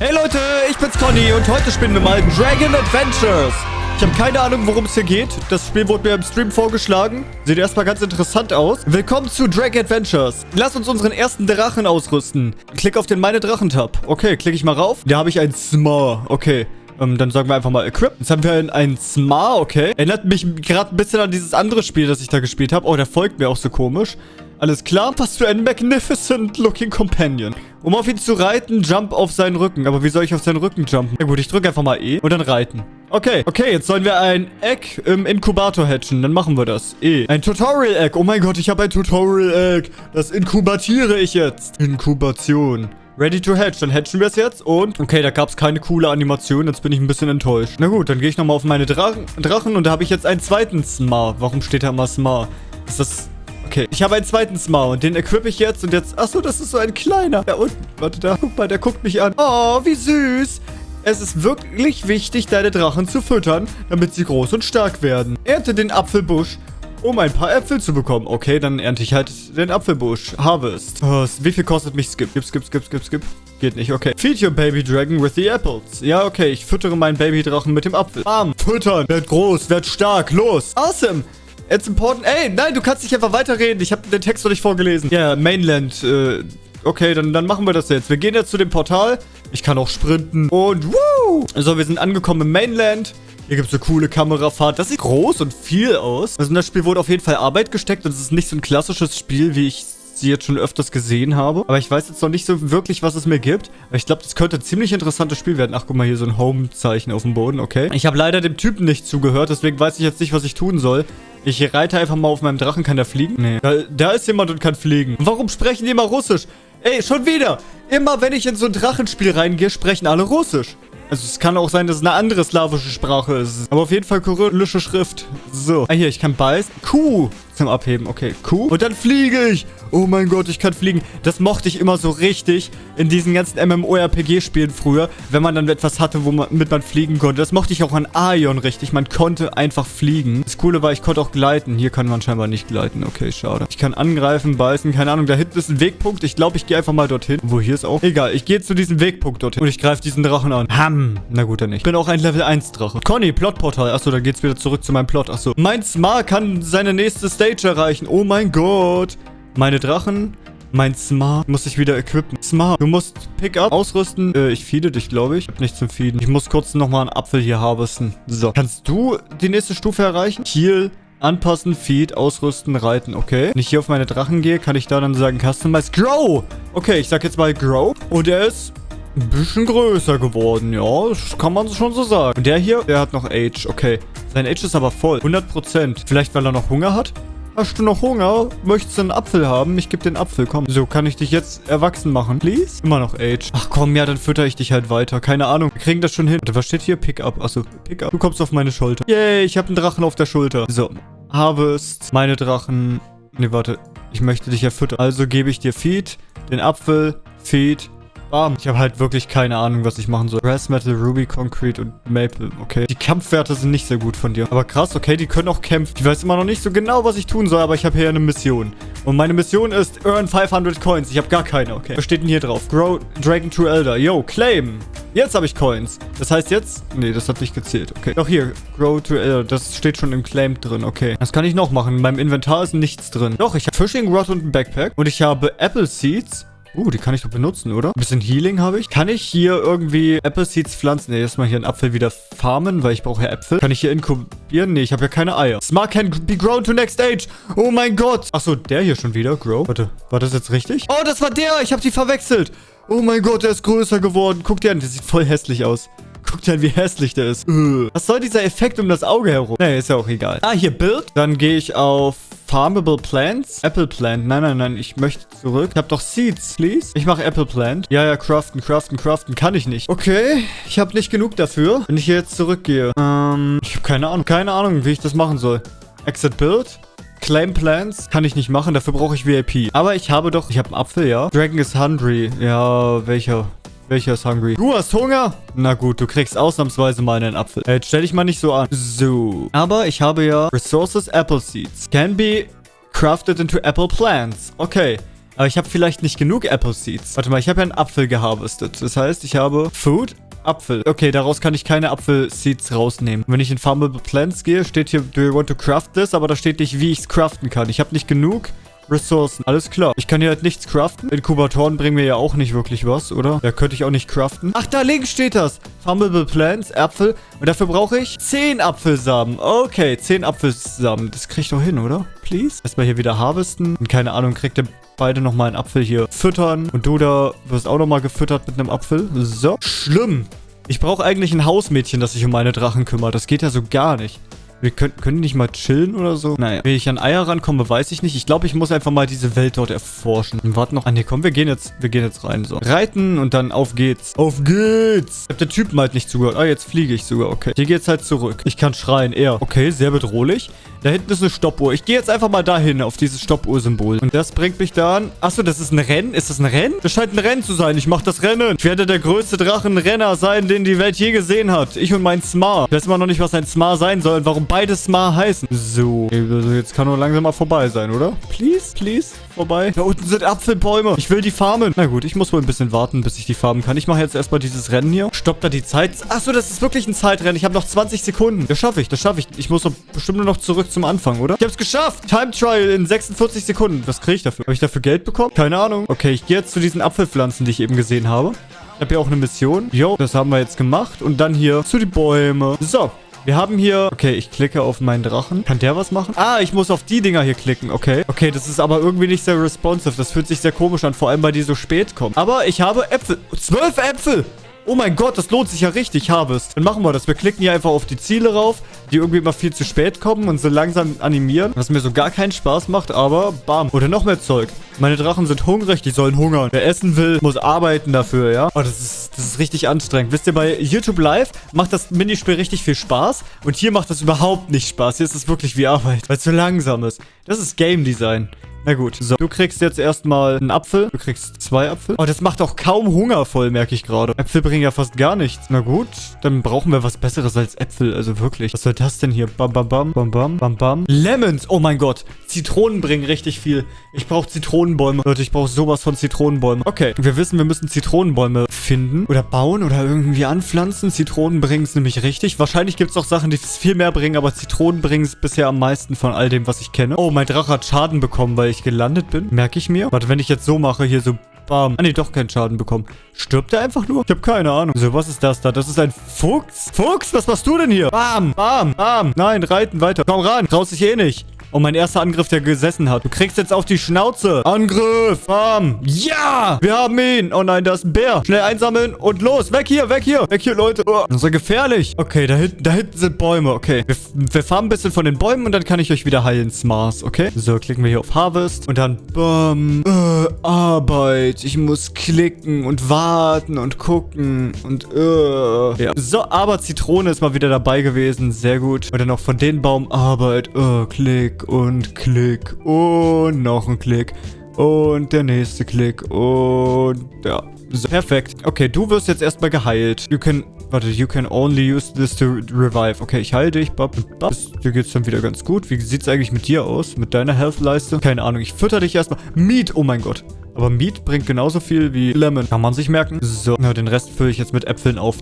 Hey Leute, ich bin's Conny und heute spielen wir mal Dragon Adventures. Ich habe keine Ahnung, worum es hier geht. Das Spiel wurde mir im Stream vorgeschlagen. Sieht erstmal ganz interessant aus. Willkommen zu Dragon Adventures. Lass uns unseren ersten Drachen ausrüsten. Klick auf den Meine Drachen-Tab. Okay, klicke ich mal rauf. Da habe ich ein Smar. Okay. Ähm, dann sagen wir einfach mal Equip. Jetzt haben wir ein, ein Smar, okay. Erinnert mich gerade ein bisschen an dieses andere Spiel, das ich da gespielt habe. Oh, der folgt mir auch so komisch. Alles klar, passt für einen magnificent looking companion. Um auf ihn zu reiten, jump auf seinen Rücken. Aber wie soll ich auf seinen Rücken jumpen? Ja gut, ich drücke einfach mal E und dann reiten. Okay, okay, jetzt sollen wir ein Egg im Inkubator hatchen. Dann machen wir das. E. Ein Tutorial-Egg. Oh mein Gott, ich habe ein Tutorial-Egg. Das inkubatiere ich jetzt. Inkubation. Ready to hatch. Dann hatchen wir es jetzt und... Okay, da gab es keine coole Animation. Jetzt bin ich ein bisschen enttäuscht. Na gut, dann gehe ich nochmal auf meine Drachen, Drachen und da habe ich jetzt einen zweiten Smar. Warum steht da immer Smar? Ist das... Okay, ich habe einen zweiten Smar und den equip ich jetzt und jetzt... Achso, das ist so ein kleiner. Da unten. Warte, da. Guck mal, der guckt mich an. Oh, wie süß. Es ist wirklich wichtig, deine Drachen zu füttern, damit sie groß und stark werden. Ernte den Apfelbusch, um ein paar Äpfel zu bekommen. Okay, dann ernte ich halt den Apfelbusch. Harvest. Oh, wie viel kostet mich Skip? Skip, skip, skip, skip, skip. Geht nicht, okay. Feed your baby dragon with the apples. Ja, okay, ich füttere meinen Babydrachen mit dem Apfel. Bam, füttern. Werd groß, werd stark, los. Awesome. It's important. Ey, nein, du kannst nicht einfach weiterreden. Ich habe den Text noch nicht vorgelesen. Ja, yeah, Mainland. Äh, okay, dann, dann machen wir das jetzt. Wir gehen jetzt zu dem Portal. Ich kann auch sprinten. Und woo! So, wir sind angekommen im Mainland. Hier gibt es eine coole Kamerafahrt. Das sieht groß und viel aus. Also in das Spiel wurde auf jeden Fall Arbeit gesteckt. Und es ist nicht so ein klassisches Spiel, wie ich sie jetzt schon öfters gesehen habe. Aber ich weiß jetzt noch nicht so wirklich, was es mir gibt. Ich glaube, das könnte ein ziemlich interessantes Spiel werden. Ach, guck mal, hier so ein Home-Zeichen auf dem Boden. Okay. Ich habe leider dem Typen nicht zugehört. Deswegen weiß ich jetzt nicht, was ich tun soll. Ich reite einfach mal auf meinem Drachen. Kann der fliegen? Nee. Da, da ist jemand und kann fliegen. Warum sprechen die immer Russisch? Ey, schon wieder. Immer wenn ich in so ein Drachenspiel reingehe, sprechen alle Russisch. Also es kann auch sein, dass es eine andere slawische Sprache ist. Aber auf jeden Fall kyrillische Schrift. So. Ah, hier, ich kann beißen. Q zum Abheben. Okay, Q. Und dann fliege ich. Oh mein Gott, ich kann fliegen. Das mochte ich immer so richtig in diesen ganzen MMORPG-Spielen früher, wenn man dann etwas hatte, womit man fliegen konnte. Das mochte ich auch an Aion richtig. Man konnte einfach fliegen. Das Coole war, ich konnte auch gleiten. Hier kann man scheinbar nicht gleiten. Okay, schade. Ich kann angreifen, beißen. Keine Ahnung, da hinten ist ein Wegpunkt. Ich glaube, ich gehe einfach mal dorthin. Wo hier ist auch? Egal, ich gehe zu diesem Wegpunkt dorthin. Und ich greife diesen Drachen an. Ham. Na gut, dann nicht. Ich bin auch ein Level 1 Drache. Conny, Plotportal. Achso, dann geht's wieder zurück zu meinem Plot. Achso. Mein Smar kann seine nächste Stage erreichen. Oh mein Gott. Meine Drachen. Mein Smart muss ich wieder equippen. Smart, du musst Pickup ausrüsten. Äh, ich feede dich, glaube ich. Ich habe nichts zum Feeden. Ich muss kurz nochmal einen Apfel hier harvesten. So. Kannst du die nächste Stufe erreichen? Heal, anpassen, Feed, ausrüsten, reiten. Okay. Wenn ich hier auf meine Drachen gehe, kann ich da dann sagen Customize Grow. Okay, ich sag jetzt mal Grow. Und er ist ein bisschen größer geworden. Ja, das kann man schon so sagen. Und der hier, der hat noch Age. Okay. Sein Age ist aber voll. 100%. Vielleicht, weil er noch Hunger hat? Hast du noch Hunger? Möchtest du einen Apfel haben? Ich gebe den Apfel, komm. So, kann ich dich jetzt erwachsen machen? Please? Immer noch Age. Ach komm, ja, dann fütter ich dich halt weiter. Keine Ahnung. Wir kriegen das schon hin. Was steht hier? Pickup. Achso, Pickup. Du kommst auf meine Schulter. Yay, ich habe einen Drachen auf der Schulter. So, Harvest. Meine Drachen. Ne, warte. Ich möchte dich ja füttern. Also gebe ich dir Feed, den Apfel, Feed, Bam. Ich habe halt wirklich keine Ahnung, was ich machen soll. Brass Metal, Ruby, Concrete und Maple. Okay. Die Kampfwerte sind nicht sehr gut von dir. Aber krass, okay, die können auch kämpfen. Ich weiß immer noch nicht so genau, was ich tun soll, aber ich habe hier eine Mission. Und meine Mission ist Earn 500 Coins. Ich habe gar keine, okay. Was steht denn hier drauf? Grow Dragon True Elder. Yo, Claim. Jetzt habe ich Coins. Das heißt jetzt... Nee, das hat nicht gezählt. Okay. Doch hier. Grow to Elder. Das steht schon im Claim drin. Okay. Das kann ich noch machen. In meinem Inventar ist nichts drin. Doch, ich habe Fishing Rod und ein Backpack. Und ich habe Apple Seeds. Uh, die kann ich doch benutzen, oder? Ein bisschen Healing habe ich. Kann ich hier irgendwie Apple Seeds pflanzen? Ne, erstmal hier einen Apfel wieder farmen, weil ich brauche ja Äpfel. Kann ich hier inkubieren? Ne, ich habe ja keine Eier. Smart can be grown to next age. Oh mein Gott. Achso, der hier schon wieder. Grow. Warte, war das jetzt richtig? Oh, das war der. Ich habe die verwechselt. Oh mein Gott, der ist größer geworden. Guck dir an, der sieht voll hässlich aus. Guck dir an, wie hässlich der ist. Was soll dieser Effekt um das Auge herum? Ne, ist ja auch egal. Ah, hier Bild. Dann gehe ich auf Farmable Plants? Apple Plant. Nein, nein, nein. Ich möchte zurück. Ich habe doch Seeds, please. Ich mache Apple Plant. Ja, ja, craften, craften, craften. Kann ich nicht. Okay. Ich habe nicht genug dafür. Wenn ich hier jetzt zurückgehe. Ähm, ich habe keine Ahnung. Keine Ahnung, wie ich das machen soll. Exit Build. Claim Plans kann ich nicht machen, dafür brauche ich VIP. Aber ich habe doch, ich habe einen Apfel, ja. Dragon is hungry. Ja, welcher? Welcher ist hungry? Du hast Hunger? Na gut, du kriegst ausnahmsweise mal einen Apfel. Äh, jetzt stell dich mal nicht so an. So. Aber ich habe ja Resources Apple Seeds. Can be crafted into Apple Plants. Okay. Aber ich habe vielleicht nicht genug Apple Seeds. Warte mal, ich habe ja einen Apfel geharvestet. Das heißt, ich habe Food, Apfel. Okay, daraus kann ich keine Apfel-Seeds rausnehmen. Wenn ich in Farmable Plants gehe, steht hier, do you want to craft this? Aber da steht nicht, wie ich es craften kann. Ich habe nicht genug Ressourcen. Alles klar. Ich kann hier halt nichts craften. Inkubatoren bringen mir ja auch nicht wirklich was, oder? Ja, könnte ich auch nicht craften. Ach, da links steht das. Farmable Plants, Äpfel. Und dafür brauche ich 10 Apfelsamen. Okay, 10 Apfelsamen. Das kriege ich doch hin, oder? Please. Erstmal hier wieder harvesten. Und keine Ahnung, kriegt ihr beide nochmal einen Apfel hier füttern. Und du da wirst auch nochmal gefüttert mit einem Apfel. So. Schlimm. Ich brauche eigentlich ein Hausmädchen, das sich um meine Drachen kümmert. Das geht ja so gar nicht. Wir können, können nicht mal chillen oder so? Naja, wie ich an Eier rankomme, weiß ich nicht. Ich glaube, ich muss einfach mal diese Welt dort erforschen. Und warte noch. Ah, nee, komm, wir gehen jetzt, wir gehen jetzt rein. So. Reiten und dann auf geht's. Auf geht's! Ich hab der Typen halt nicht zugehört. Ah, jetzt fliege ich sogar. Okay. Hier geht's halt zurück. Ich kann schreien. Er. Okay, sehr bedrohlich. Da hinten ist eine Stoppuhr. Ich gehe jetzt einfach mal dahin, auf dieses Stoppuhr-Symbol. Und das bringt mich dann... Achso, das ist ein Rennen? Ist das ein Rennen? Das scheint ein Rennen zu sein. Ich mache das Rennen. Ich werde der größte Drachenrenner sein, den die Welt je gesehen hat. Ich und mein Smar. Ich weiß immer noch nicht, was ein Smar sein soll und warum beide Smar heißen. So. Also jetzt kann nur langsam mal vorbei sein, oder? Please, please. Vorbei. Da unten sind Apfelbäume. Ich will die farmen. Na gut, ich muss wohl ein bisschen warten, bis ich die farmen kann. Ich mache jetzt erstmal dieses Rennen hier. Stoppt da die Zeit. Achso, das ist wirklich ein Zeitrennen. Ich habe noch 20 Sekunden. Das schaffe ich, das schaffe ich. Ich muss doch bestimmt nur noch zurück zum Anfang, oder? Ich hab's geschafft. Time Trial in 46 Sekunden. Was kriege ich dafür? Habe ich dafür Geld bekommen? Keine Ahnung. Okay, ich gehe jetzt zu diesen Apfelpflanzen, die ich eben gesehen habe. Ich habe hier auch eine Mission. Jo, das haben wir jetzt gemacht. Und dann hier zu die Bäume. So, wir haben hier... Okay, ich klicke auf meinen Drachen. Kann der was machen? Ah, ich muss auf die Dinger hier klicken. Okay. Okay, das ist aber irgendwie nicht sehr responsive. Das fühlt sich sehr komisch an. Vor allem, weil die so spät kommen. Aber ich habe Äpfel. Zwölf Äpfel! Oh mein Gott, das lohnt sich ja richtig, Harvest. Dann machen wir das. Wir klicken hier einfach auf die Ziele rauf, die irgendwie immer viel zu spät kommen und so langsam animieren. Was mir so gar keinen Spaß macht, aber bam. Oder noch mehr Zeug. Meine Drachen sind hungrig, die sollen hungern. Wer essen will, muss arbeiten dafür, ja? Oh, das ist, das ist richtig anstrengend. Wisst ihr, bei YouTube Live macht das Minispiel richtig viel Spaß und hier macht das überhaupt nicht Spaß. Hier ist es wirklich wie Arbeit, weil es so langsam ist. Das ist Game Design. Na gut, so. Du kriegst jetzt erstmal einen Apfel. Du kriegst zwei Apfel. Oh, das macht auch kaum Hunger voll, merke ich gerade. Äpfel bringen ja fast gar nichts. Na gut, dann brauchen wir was Besseres als Äpfel. Also wirklich. Was soll das denn hier? Bam, bam, bam, bam, bam, bam, bam. Lemons. Oh mein Gott. Zitronen bringen richtig viel. Ich brauche Zitronenbäume. Leute, ich brauche sowas von Zitronenbäumen. Okay, wir wissen, wir müssen Zitronenbäume finden oder bauen oder irgendwie anpflanzen. Zitronen bringen es nämlich richtig. Wahrscheinlich gibt es auch Sachen, die es viel mehr bringen, aber Zitronen bringen es bisher am meisten von all dem, was ich kenne. Oh, mein Drache hat Schaden bekommen, weil ich gelandet bin. Merke ich mir. Warte, wenn ich jetzt so mache, hier so Bam. Ah, nee, doch keinen Schaden bekommen. Stirbt er einfach nur? Ich habe keine Ahnung. So, was ist das da? Das ist ein Fuchs? Fuchs, was machst du denn hier? Bam, bam, bam. Nein, reiten weiter. Komm ran. Traust dich eh nicht. Und mein erster Angriff, der gesessen hat. Du kriegst jetzt auf die Schnauze. Angriff. Bam. Ja. Wir haben ihn. Oh nein, da ist ein Bär. Schnell einsammeln und los. Weg hier, weg hier. Weg hier, Leute. Oh, das ist ja gefährlich. Okay, da hinten, da hinten sind Bäume. Okay. Wir, wir farmen ein bisschen von den Bäumen und dann kann ich euch wieder heilen, Smars. Okay. So, klicken wir hier auf Harvest. Und dann, bam. Äh, Arbeit. Ich muss klicken und warten und gucken. Und, äh. Ja. So, aber Zitrone ist mal wieder dabei gewesen. Sehr gut. Und dann noch von den Baum Arbeit. Äh, klick und Klick und noch ein Klick und der nächste Klick und ja. So, perfekt. Okay, du wirst jetzt erstmal geheilt. You can, warte, you can only use this to revive. Okay, ich heile dich, Bab Bab. Dir geht's dann wieder ganz gut. Wie sieht's eigentlich mit dir aus? Mit deiner Health-Leiste? Keine Ahnung, ich fütter dich erstmal. Meat, oh mein Gott. Aber Meat bringt genauso viel wie Lemon. Kann man sich merken. So, na, den Rest fülle ich jetzt mit Äpfeln auf.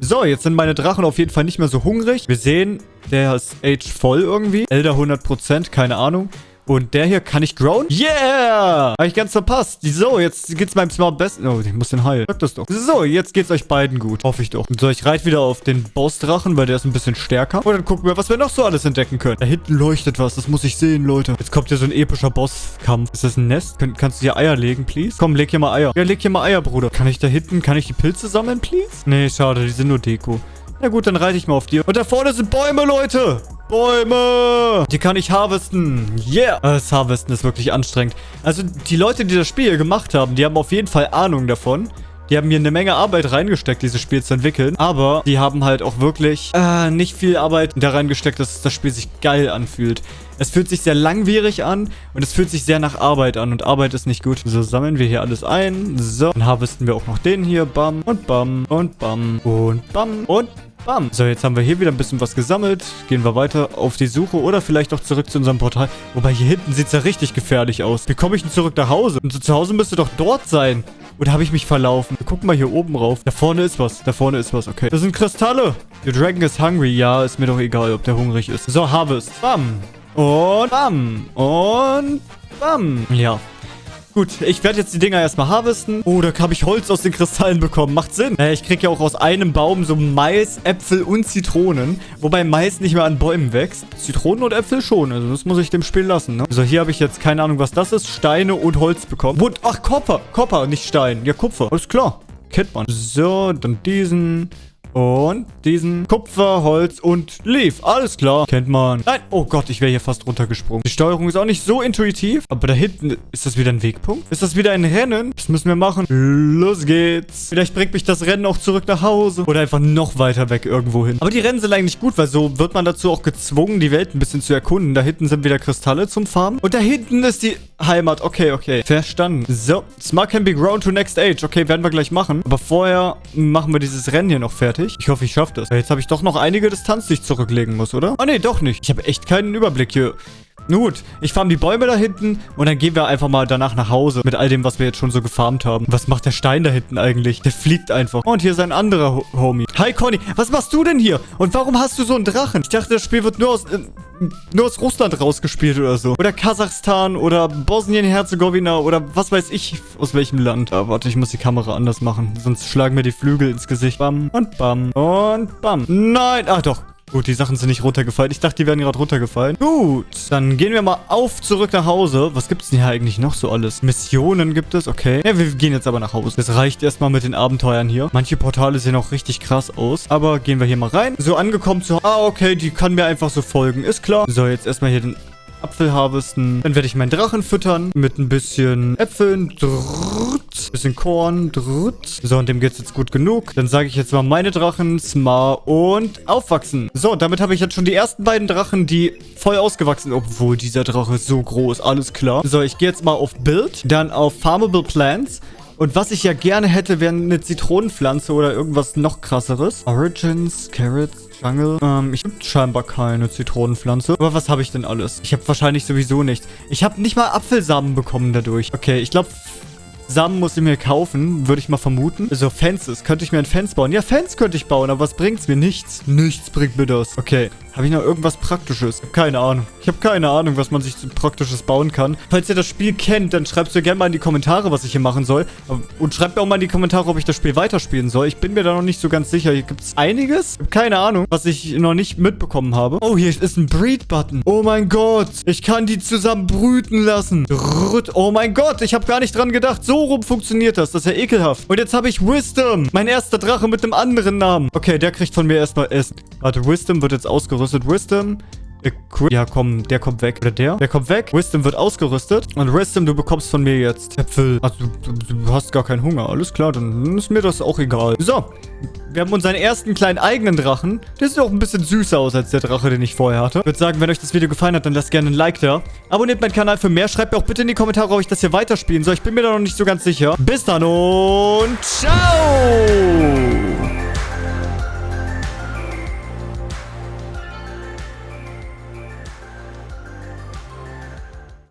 So, jetzt sind meine Drachen auf jeden Fall nicht mehr so hungrig. Wir sehen, der ist age voll irgendwie. Elder 100%, keine Ahnung. Und der hier, kann ich grown? Yeah! Habe ich ganz verpasst. So, jetzt geht's meinem Smart besten. Oh, ich muss den heilen. Sag das doch. So, jetzt geht's euch beiden gut. Hoffe ich doch. So, ich reite wieder auf den Bossdrachen, weil der ist ein bisschen stärker. Und dann gucken wir, was wir noch so alles entdecken können. Da hinten leuchtet was. Das muss ich sehen, Leute. Jetzt kommt hier so ein epischer Bosskampf. Ist das ein Nest? Kann, kannst du hier Eier legen, please? Komm, leg hier mal Eier. Ja, leg hier mal Eier, Bruder. Kann ich da hinten, kann ich die Pilze sammeln, please? Nee, schade. Die sind nur Deko. Na gut, dann reite ich mal auf dir. Und da vorne sind Bäume, Leute. Bäume! Die kann ich harvesten. Yeah! Das Harvesten ist wirklich anstrengend. Also die Leute, die das Spiel hier gemacht haben, die haben auf jeden Fall Ahnung davon. Die haben hier eine Menge Arbeit reingesteckt, dieses Spiel zu entwickeln. Aber die haben halt auch wirklich äh, nicht viel Arbeit da reingesteckt, dass das Spiel sich geil anfühlt. Es fühlt sich sehr langwierig an und es fühlt sich sehr nach Arbeit an und Arbeit ist nicht gut. So, sammeln wir hier alles ein. So, dann harvesten wir auch noch den hier. Bam und bam und bam und bam und Bam. So, jetzt haben wir hier wieder ein bisschen was gesammelt. Gehen wir weiter auf die Suche oder vielleicht auch zurück zu unserem Portal. Wobei hier hinten sieht es ja richtig gefährlich aus. Wie komme ich denn zurück nach Hause? Und zu Hause müsste doch dort sein. Oder habe ich mich verlaufen? Gucken mal hier oben rauf. Da vorne ist was. Da vorne ist was. Okay. Das sind Kristalle. The Dragon is hungry. Ja, ist mir doch egal, ob der hungrig ist. So, Harvest. Bam. Und bam. Und bam. Ja. Gut, ich werde jetzt die Dinger erstmal harvesten. Oh, da habe ich Holz aus den Kristallen bekommen. Macht Sinn. Äh, ich kriege ja auch aus einem Baum so Mais, Äpfel und Zitronen. Wobei Mais nicht mehr an Bäumen wächst. Zitronen und Äpfel schon. Also das muss ich dem Spiel lassen, ne? So, hier habe ich jetzt keine Ahnung, was das ist. Steine und Holz bekommen. Und, ach, Kupfer. Kupfer, nicht Stein. Ja, Kupfer. Alles klar. Kennt man. So, dann diesen. Und diesen Kupfer, Holz und Leaf. Alles klar. Kennt man. Nein. Oh Gott, ich wäre hier fast runtergesprungen. Die Steuerung ist auch nicht so intuitiv. Aber da hinten, ist das wieder ein Wegpunkt? Ist das wieder ein Rennen? Das müssen wir machen. Los geht's. Vielleicht bringt mich das Rennen auch zurück nach Hause. Oder einfach noch weiter weg irgendwo hin. Aber die Rennen sind eigentlich gut, weil so wird man dazu auch gezwungen, die Welt ein bisschen zu erkunden. Da hinten sind wieder Kristalle zum Farmen. Und da hinten ist die Heimat. Okay, okay. Verstanden. So. Smart can be grown to next age. Okay, werden wir gleich machen. Aber vorher machen wir dieses Rennen hier noch fertig? Ich hoffe, ich schaffe das. Jetzt habe ich doch noch einige Distanz, die ich zurücklegen muss, oder? Ah, nee, doch nicht. Ich habe echt keinen Überblick hier. Gut, ich farm die Bäume da hinten und dann gehen wir einfach mal danach nach Hause mit all dem, was wir jetzt schon so gefarmt haben. Was macht der Stein da hinten eigentlich? Der fliegt einfach. Und hier ist ein anderer Ho Homie. Hi, Conny. Was machst du denn hier? Und warum hast du so einen Drachen? Ich dachte, das Spiel wird nur aus, äh, nur aus Russland rausgespielt oder so. Oder Kasachstan oder Bosnien-Herzegowina oder was weiß ich aus welchem Land. Ah, warte, ich muss die Kamera anders machen. Sonst schlagen mir die Flügel ins Gesicht. Bam und bam und bam. Nein. Ach doch. Gut, die Sachen sind nicht runtergefallen. Ich dachte, die wären gerade runtergefallen. Gut, dann gehen wir mal auf zurück nach Hause. Was gibt es denn hier eigentlich noch so alles? Missionen gibt es, okay. Ja, wir gehen jetzt aber nach Hause. Das reicht erstmal mit den Abenteuern hier. Manche Portale sehen auch richtig krass aus. Aber gehen wir hier mal rein. So, angekommen zu... Ah, okay, die kann mir einfach so folgen. Ist klar. So, jetzt erstmal hier den Apfel harvesten. Dann werde ich meinen Drachen füttern mit ein bisschen Äpfeln. Drrrt, bisschen Korn. Drrrt. So, und dem geht es jetzt gut genug. Dann sage ich jetzt mal meine Drachen, Smar und aufwachsen. So, damit habe ich jetzt schon die ersten beiden Drachen, die voll ausgewachsen sind. Obwohl, dieser Drache so groß. Alles klar. So, ich gehe jetzt mal auf Build, dann auf Farmable Plants. Und was ich ja gerne hätte, wäre eine Zitronenpflanze oder irgendwas noch krasseres. Origins, Carrots, Jungle. Ähm, ich habe scheinbar keine Zitronenpflanze. Aber was habe ich denn alles? Ich habe wahrscheinlich sowieso nichts. Ich habe nicht mal Apfelsamen bekommen dadurch. Okay, ich glaube... Samen muss ich mir kaufen, würde ich mal vermuten. So, Fences. Könnte ich mir ein Fence bauen? Ja, Fence könnte ich bauen, aber was bringt's mir? Nichts. Nichts bringt mir das. Okay. Habe ich noch irgendwas Praktisches? Keine Ahnung. Ich habe keine Ahnung, was man sich Praktisches bauen kann. Falls ihr das Spiel kennt, dann schreibt es mir gerne mal in die Kommentare, was ich hier machen soll. Und schreibt mir auch mal in die Kommentare, ob ich das Spiel weiterspielen soll. Ich bin mir da noch nicht so ganz sicher. Hier gibt es einiges. Keine Ahnung, was ich noch nicht mitbekommen habe. Oh, hier ist ein Breed-Button. Oh mein Gott. Ich kann die zusammen brüten lassen. Oh mein Gott, ich habe gar nicht dran gedacht. So rum funktioniert das. Das ist ja ekelhaft. Und jetzt habe ich Wisdom. Mein erster Drache mit einem anderen Namen. Okay, der kriegt von mir erstmal Essen. Warte, Wisdom wird jetzt ausgerüstet ausgerüstet. Wisdom. Ja, komm, der kommt weg. Oder der? Der kommt weg. Wisdom wird ausgerüstet. Und Wisdom, du bekommst von mir jetzt Äpfel. Also, du, du, hast gar keinen Hunger. Alles klar, dann ist mir das auch egal. So. Wir haben unseren ersten kleinen eigenen Drachen. Der sieht auch ein bisschen süßer aus als der Drache, den ich vorher hatte. Ich würde sagen, wenn euch das Video gefallen hat, dann lasst gerne ein Like da. Abonniert meinen Kanal für mehr. Schreibt mir auch bitte in die Kommentare, ob ich das hier weiterspielen soll. Ich bin mir da noch nicht so ganz sicher. Bis dann und ciao!